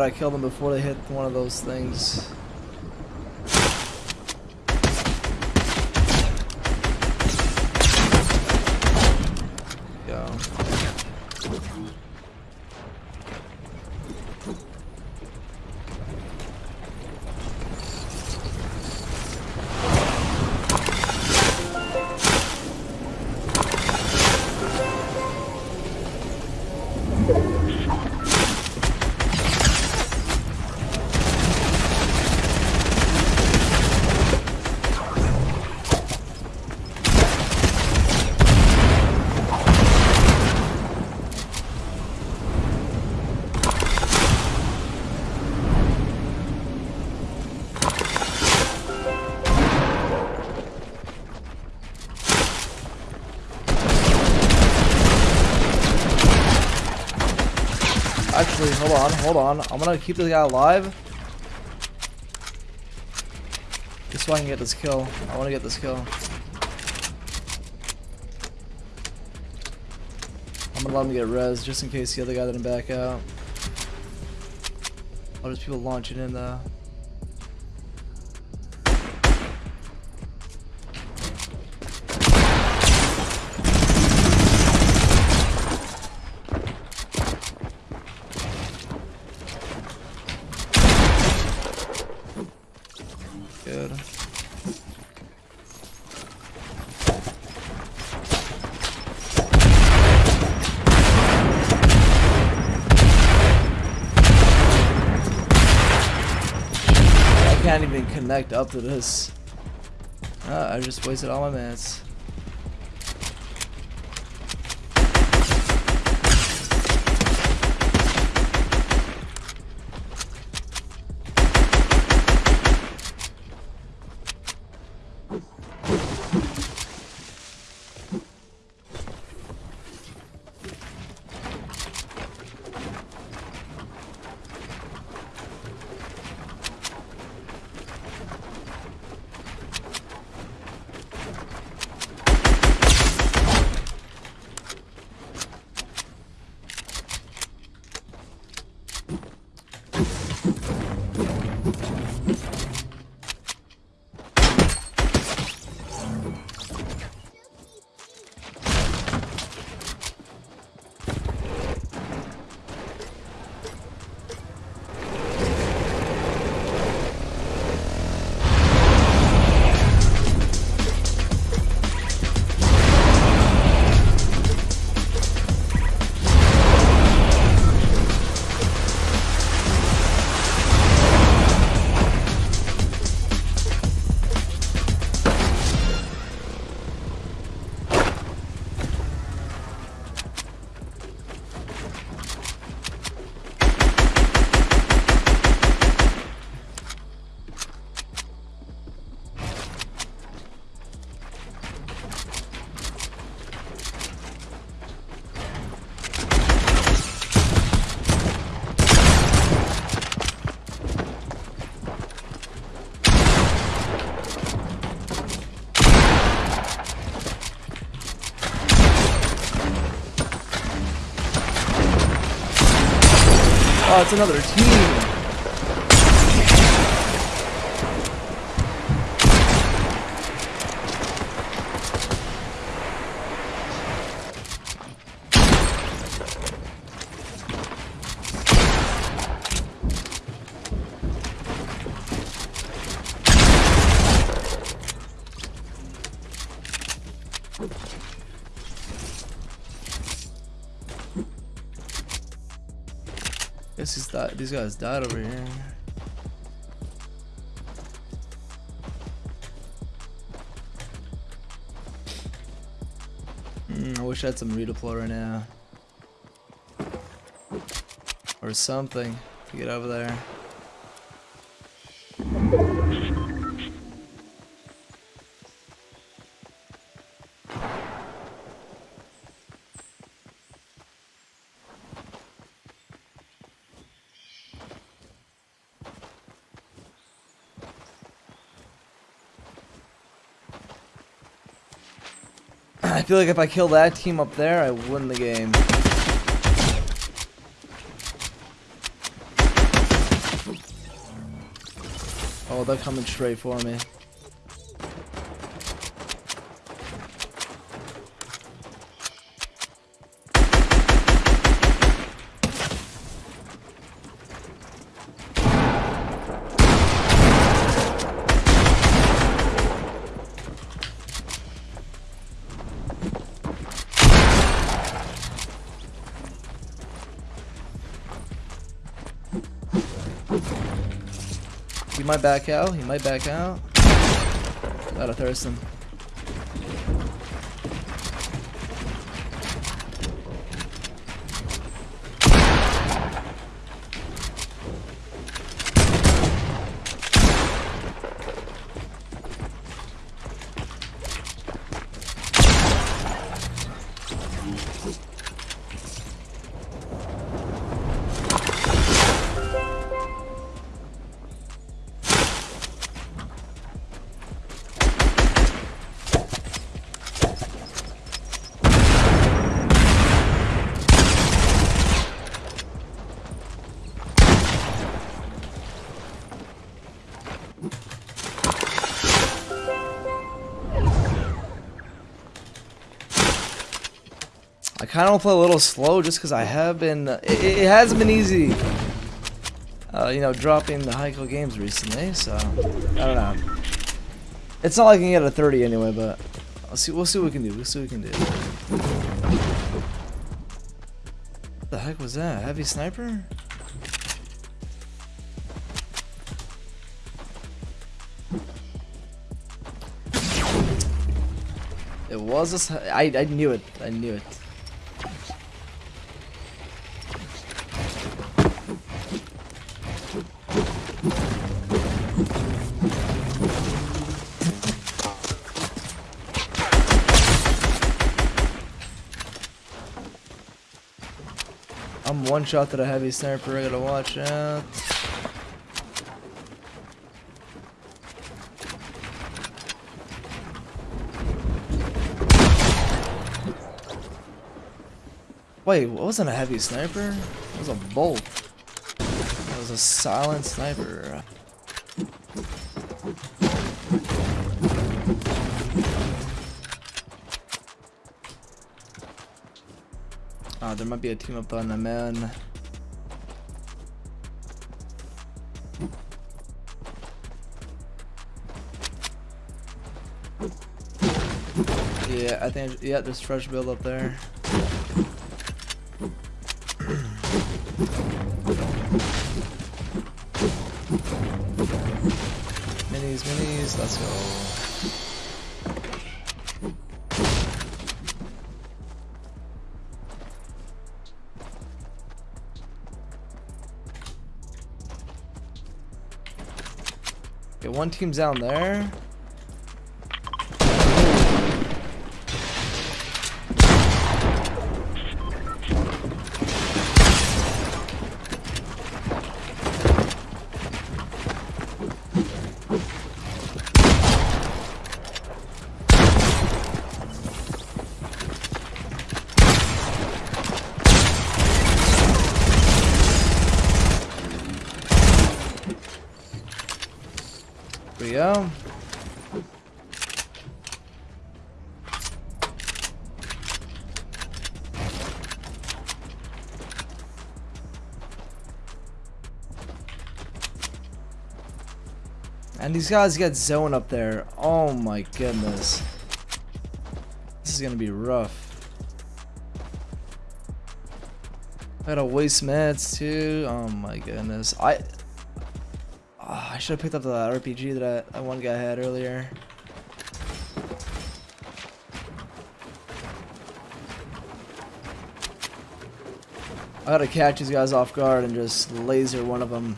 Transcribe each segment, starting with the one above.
I gotta kill them before they hit one of those things. Hold on, hold on. I'm gonna keep this guy alive. Just so I can get this kill. I wanna get this kill. I'm gonna let him get res just in case the other guy didn't back out. Oh, there's people launching in though. Can't even connect up to this. Ah, I just wasted all my minutes. Oh, it's another team. These guys died over here. Mm, I wish I had some redeploy right now. Or something to get over there. feel like if I kill that team up there, I win the game. Oh, they're coming straight for me. He might back out. He might back out. Gotta thirst him. Kind of play a little slow just because I have been. It, it hasn't been easy. Uh, you know, dropping the Heiko games recently, so I don't know. It's not like I can get a 30 anyway, but I'll see. We'll see what we can do. We'll see what we can do. What the heck was that? Heavy sniper? It was a. I I knew it. I knew it. I'm one shot to the heavy sniper. I gotta watch out. Wait, what wasn't a heavy sniper? It was a bolt. It was a silent sniper. Ah, there might be a team up on the man. Yeah, I think, yeah, there's fresh build up there. Minis, minis, let's go. One team's down there. And these guys get zone up there. Oh my goodness. This is gonna be rough. I gotta waste meds too. Oh my goodness. I Ah, I should have picked up the RPG that, that one guy had earlier. I gotta catch these guys off guard and just laser one of them.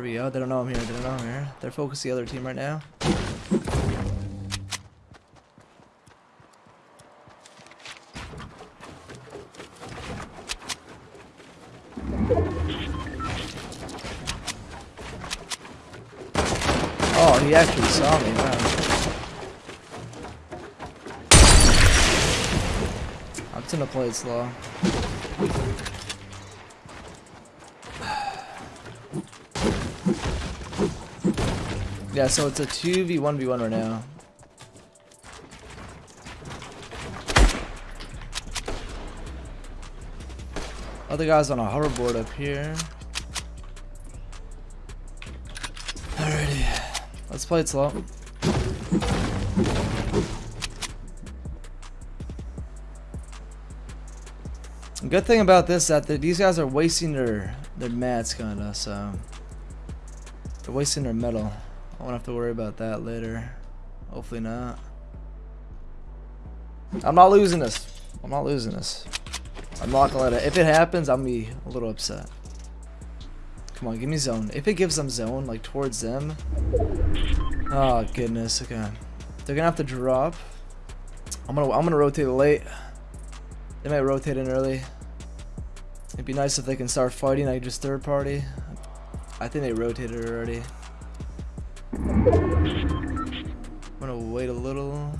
There we go. They don't know I'm here. They don't know I'm here. They're focused the other team right now. Oh, he actually saw me. Wow. I'm gonna play it slow. Yeah, so it's a 2v1v1 right now. Other guys on a hoverboard up here. Alrighty. Let's play it slow. Good thing about this that the, these guys are wasting their their mats kinda, so they're wasting their metal. I won't have to worry about that later. Hopefully not. I'm not losing this. I'm not losing this. I'm not gonna let it. If it happens, I'm gonna be a little upset. Come on, give me zone. If it gives them zone, like towards them. Oh goodness. Okay. They're gonna have to drop. I'm gonna I'm gonna rotate late. They might rotate in early. It'd be nice if they can start fighting like just third party. I think they rotated already. I'm gonna wait a little.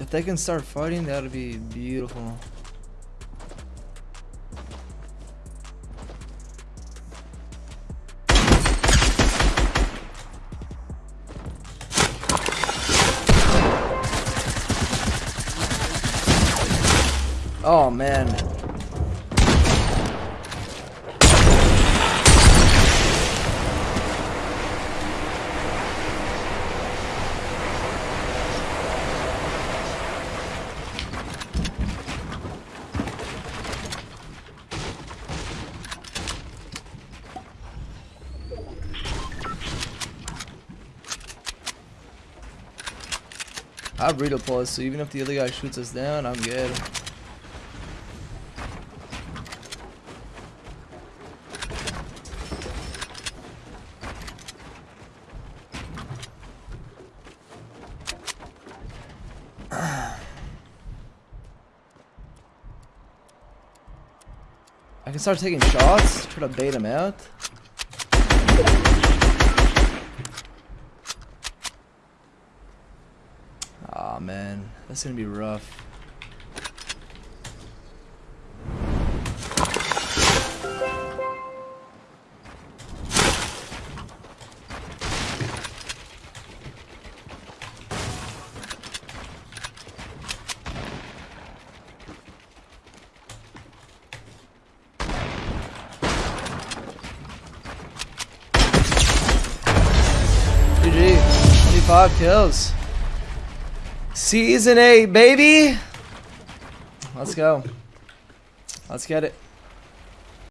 If they can start fighting, that would be beautiful. Man. I have read a plus, so even if the other guy shoots us down, I'm good. Can start taking shots, try to bait him out. Aw oh, man, that's gonna be rough. GG, 25 kills. Season 8, baby! Let's go. Let's get it.